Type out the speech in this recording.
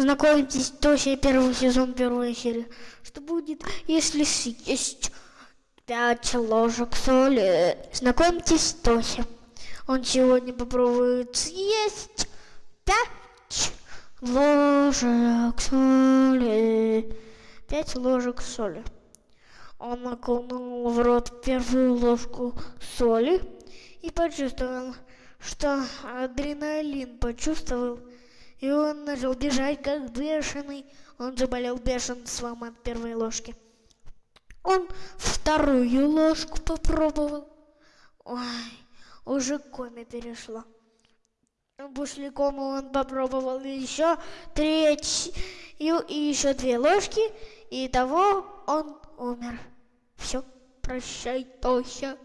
Знакомьтесь, Тося, первый сезон, первая серия. Что будет, если съесть пять ложек соли? Знакомьтесь, Тося. Он сегодня попробует съесть пять ложек соли. Пять ложек соли. Он окунул в рот первую ложку соли и почувствовал, что адреналин почувствовал, и он начал бежать как бешеный. Он заболел бешенством от первой ложки. Он вторую ложку попробовал. Ой, уже коме перешла. После комы он попробовал еще третью и еще две ложки, и того он умер. Все, прощай, Тося.